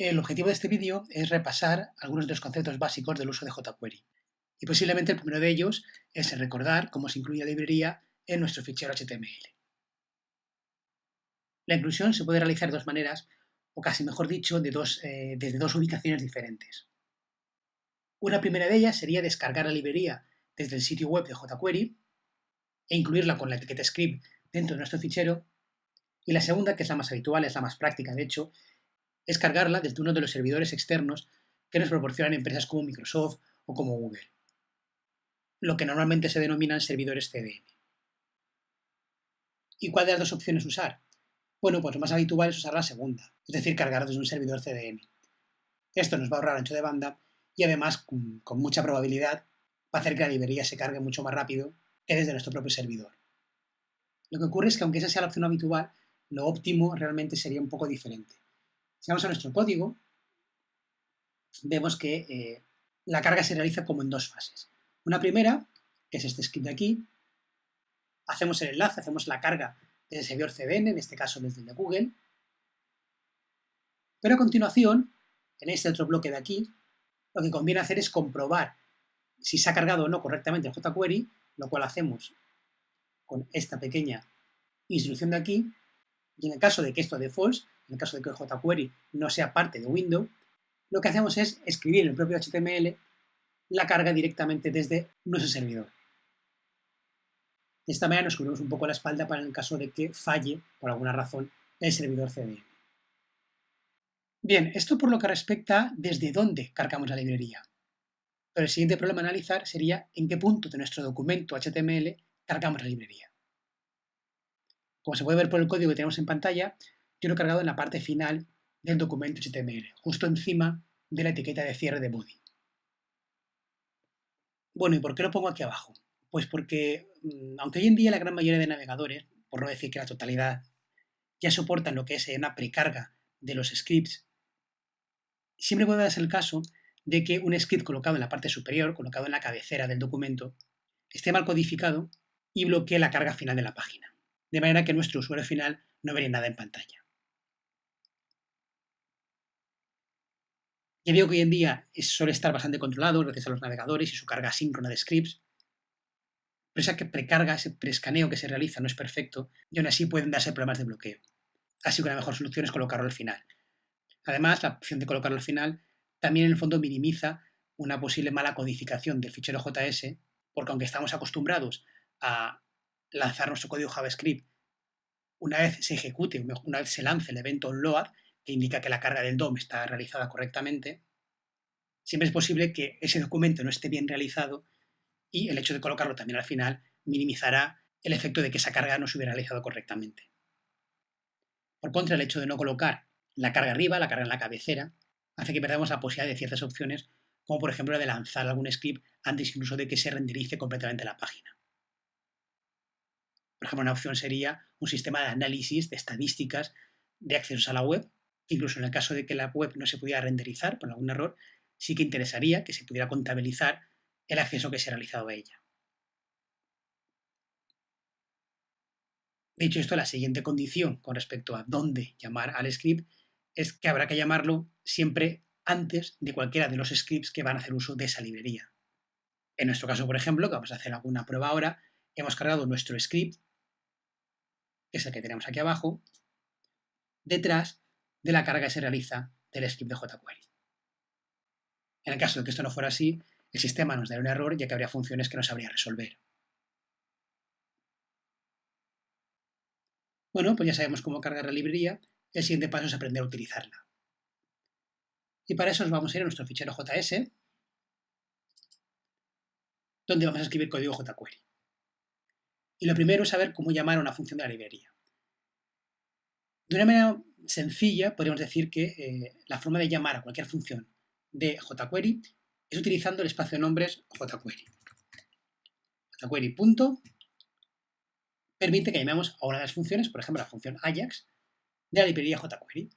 El objetivo de este vídeo es repasar algunos de los conceptos básicos del uso de jQuery. Y posiblemente el primero de ellos es recordar cómo se incluye la librería en nuestro fichero HTML. La inclusión se puede realizar de dos maneras, o casi mejor dicho, de dos, eh, desde dos ubicaciones diferentes. Una primera de ellas sería descargar la librería desde el sitio web de jQuery e incluirla con la etiqueta script dentro de nuestro fichero. Y la segunda, que es la más habitual, es la más práctica de hecho, es cargarla desde uno de los servidores externos que nos proporcionan empresas como Microsoft o como Google, lo que normalmente se denominan servidores CDN. ¿Y cuál de las dos opciones usar? Bueno, pues lo más habitual es usar la segunda, es decir, cargar desde un servidor CDN. Esto nos va a ahorrar ancho de banda y además, con, con mucha probabilidad, va a hacer que la librería se cargue mucho más rápido que desde nuestro propio servidor. Lo que ocurre es que aunque esa sea la opción habitual, lo óptimo realmente sería un poco diferente. Si vamos a nuestro código, vemos que eh, la carga se realiza como en dos fases. Una primera, que es este script de aquí, hacemos el enlace, hacemos la carga desde el servidor CDN, en este caso desde el de Google, pero a continuación, en este otro bloque de aquí, lo que conviene hacer es comprobar si se ha cargado o no correctamente el jQuery, lo cual hacemos con esta pequeña instrucción de aquí, y en el caso de que esto de en el caso de que jQuery no sea parte de Windows, lo que hacemos es escribir en el propio HTML la carga directamente desde nuestro servidor. De esta manera nos cubrimos un poco la espalda para el caso de que falle, por alguna razón, el servidor CDN. Bien, esto por lo que respecta desde dónde cargamos la librería. Pero el siguiente problema a analizar sería en qué punto de nuestro documento HTML cargamos la librería. Como se puede ver por el código que tenemos en pantalla, yo lo he cargado en la parte final del documento HTML, justo encima de la etiqueta de cierre de body. Bueno, ¿y por qué lo pongo aquí abajo? Pues porque, mm, aunque hoy en día la gran mayoría de navegadores, por no decir que la totalidad, ya soportan lo que es una precarga de los scripts, siempre puede darse el caso de que un script colocado en la parte superior, colocado en la cabecera del documento, esté mal codificado y bloquee la carga final de la página, de manera que nuestro usuario final no vería nada en pantalla. Ya digo que hoy en día suele estar bastante controlado gracias a los navegadores y su carga síncrona de scripts, pero esa que precarga, ese preescaneo que se realiza no es perfecto y aún así pueden darse problemas de bloqueo. Así que la mejor solución es colocarlo al final. Además, la opción de colocarlo al final también en el fondo minimiza una posible mala codificación del fichero JS, porque aunque estamos acostumbrados a lanzar nuestro código JavaScript una vez se ejecute, una vez se lance el evento onload, que indica que la carga del DOM está realizada correctamente, siempre es posible que ese documento no esté bien realizado y el hecho de colocarlo también al final minimizará el efecto de que esa carga no se hubiera realizado correctamente. Por contra, el hecho de no colocar la carga arriba, la carga en la cabecera, hace que perdamos la posibilidad de ciertas opciones, como por ejemplo la de lanzar algún script antes incluso de que se renderice completamente la página. Por ejemplo, una opción sería un sistema de análisis de estadísticas de accesos a la web, Incluso en el caso de que la web no se pudiera renderizar por algún error, sí que interesaría que se pudiera contabilizar el acceso que se ha realizado a ella. Dicho esto, la siguiente condición con respecto a dónde llamar al script es que habrá que llamarlo siempre antes de cualquiera de los scripts que van a hacer uso de esa librería. En nuestro caso, por ejemplo, que vamos a hacer alguna prueba ahora, hemos cargado nuestro script, que es el que tenemos aquí abajo, detrás de la carga que se realiza del script de jQuery. En el caso de que esto no fuera así, el sistema nos daría un error ya que habría funciones que no sabría resolver. Bueno, pues ya sabemos cómo cargar la librería, el siguiente paso es aprender a utilizarla. Y para eso nos vamos a ir a nuestro fichero JS, donde vamos a escribir código jQuery. Y lo primero es saber cómo llamar a una función de la librería. De una manera sencilla, podríamos decir que eh, la forma de llamar a cualquier función de jQuery es utilizando el espacio de nombres jQuery. jQuery. permite que llamemos a una de las funciones, por ejemplo la función Ajax, de la librería jQuery.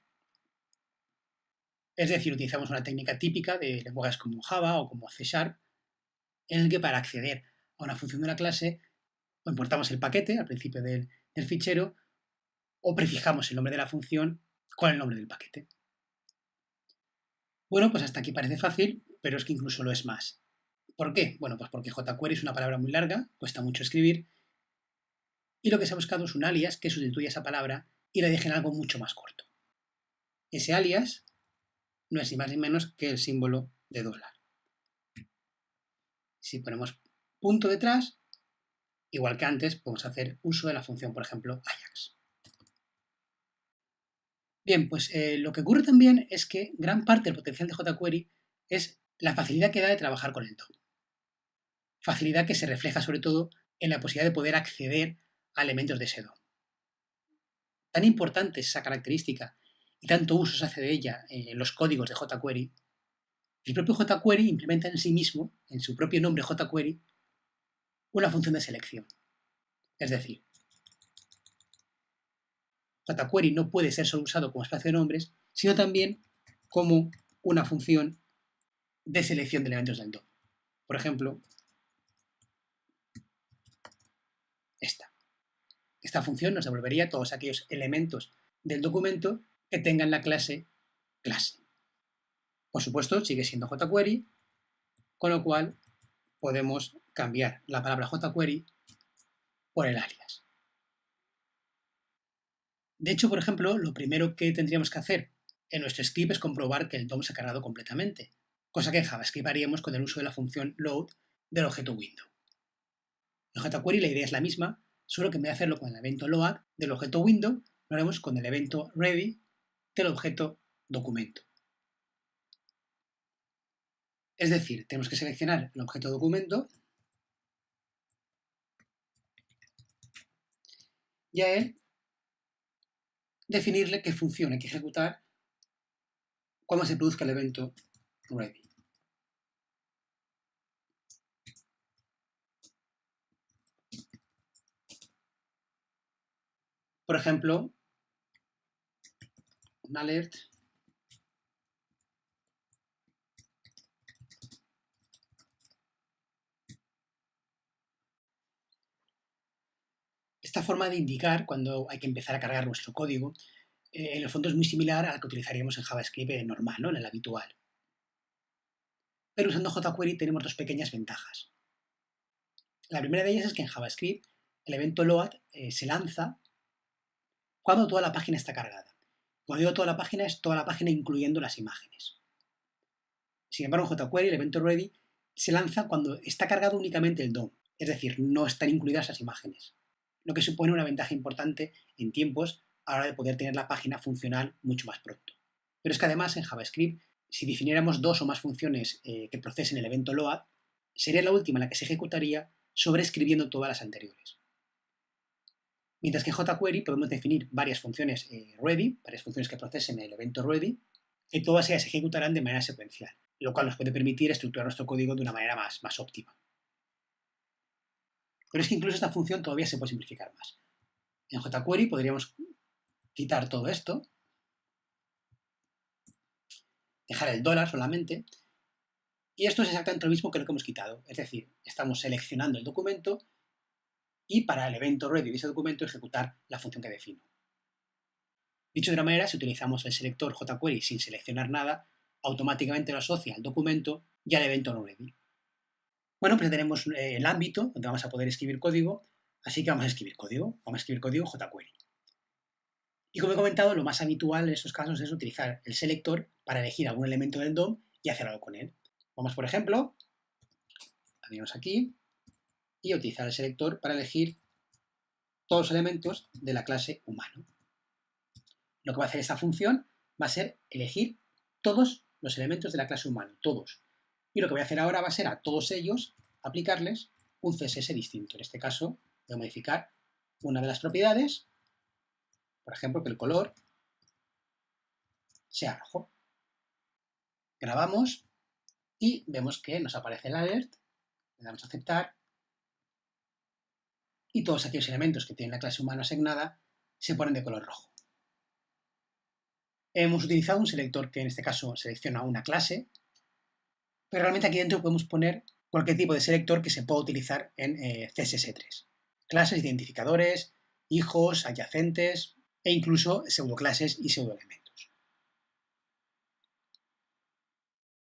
Es decir, utilizamos una técnica típica de lenguajes como Java o como C Sharp, en el que para acceder a una función de una clase, importamos el paquete al principio del fichero o prefijamos el nombre de la función con el nombre del paquete. Bueno, pues hasta aquí parece fácil, pero es que incluso lo es más. ¿Por qué? Bueno, pues porque jQuery es una palabra muy larga, cuesta mucho escribir, y lo que se ha buscado es un alias que sustituya esa palabra y la deje en algo mucho más corto. Ese alias no es ni más ni menos que el símbolo de dólar. Si ponemos punto detrás, igual que antes, podemos hacer uso de la función, por ejemplo, Ajax. Bien, pues eh, lo que ocurre también es que gran parte del potencial de jQuery es la facilidad que da de trabajar con el DOM. Facilidad que se refleja sobre todo en la posibilidad de poder acceder a elementos de ese DOM. Tan importante es esa característica y tanto uso se hace de ella en los códigos de jQuery, el propio jQuery implementa en sí mismo, en su propio nombre jQuery, una función de selección. Es decir, jQuery no puede ser solo usado como espacio de nombres, sino también como una función de selección de elementos del DOM. Por ejemplo, esta. Esta función nos devolvería todos aquellos elementos del documento que tengan la clase clase. Por supuesto, sigue siendo jQuery, con lo cual podemos cambiar la palabra jQuery por el alias. De hecho, por ejemplo, lo primero que tendríamos que hacer en nuestro script es comprobar que el DOM se ha cargado completamente, cosa que en JavaScript haríamos con el uso de la función load del objeto window. En jQuery la idea es la misma, solo que en vez de hacerlo con el evento load del objeto window, lo haremos con el evento ready del objeto documento. Es decir, tenemos que seleccionar el objeto documento y a él definirle qué función hay que ejecutar cuando se produzca el evento ready. Por ejemplo, un alert Esta forma de indicar cuando hay que empezar a cargar nuestro código, eh, en el fondo es muy similar a la que utilizaríamos en JavaScript normal, ¿no? en el habitual. Pero usando jQuery tenemos dos pequeñas ventajas. La primera de ellas es que en JavaScript el evento load eh, se lanza cuando toda la página está cargada. Cuando digo toda la página es toda la página incluyendo las imágenes. Sin embargo, en jQuery el evento ready se lanza cuando está cargado únicamente el DOM, es decir, no están incluidas las imágenes lo que supone una ventaja importante en tiempos a la hora de poder tener la página funcional mucho más pronto. Pero es que además en JavaScript, si definiéramos dos o más funciones eh, que procesen el evento load, sería la última la que se ejecutaría sobreescribiendo todas las anteriores. Mientras que en jQuery podemos definir varias funciones eh, ready, varias funciones que procesen el evento ready, y todas ellas se ejecutarán de manera secuencial, lo cual nos puede permitir estructurar nuestro código de una manera más, más óptima. Pero es que incluso esta función todavía se puede simplificar más. En jQuery podríamos quitar todo esto, dejar el dólar solamente, y esto es exactamente lo mismo que lo que hemos quitado. Es decir, estamos seleccionando el documento y para el evento ready de ese documento ejecutar la función que defino. Dicho de otra manera, si utilizamos el selector jQuery sin seleccionar nada, automáticamente lo asocia al documento y al evento no ready. Bueno, pues tenemos eh, el ámbito donde vamos a poder escribir código, así que vamos a escribir código, vamos a escribir código jQuery. Y como he comentado, lo más habitual en estos casos es utilizar el selector para elegir algún elemento del DOM y hacer algo con él. Vamos, por ejemplo, abrimos aquí y utilizar el selector para elegir todos los elementos de la clase humano. Lo que va a hacer esta función va a ser elegir todos los elementos de la clase humano, todos. Y lo que voy a hacer ahora va a ser a todos ellos aplicarles un CSS distinto. En este caso voy a modificar una de las propiedades, por ejemplo, que el color sea rojo. Grabamos y vemos que nos aparece el alert, le damos a aceptar y todos aquellos elementos que tienen la clase humana asignada se ponen de color rojo. Hemos utilizado un selector que en este caso selecciona una clase pero realmente aquí dentro podemos poner cualquier tipo de selector que se pueda utilizar en eh, CSS3. Clases, identificadores, hijos, adyacentes e incluso pseudoclases y pseudoelementos.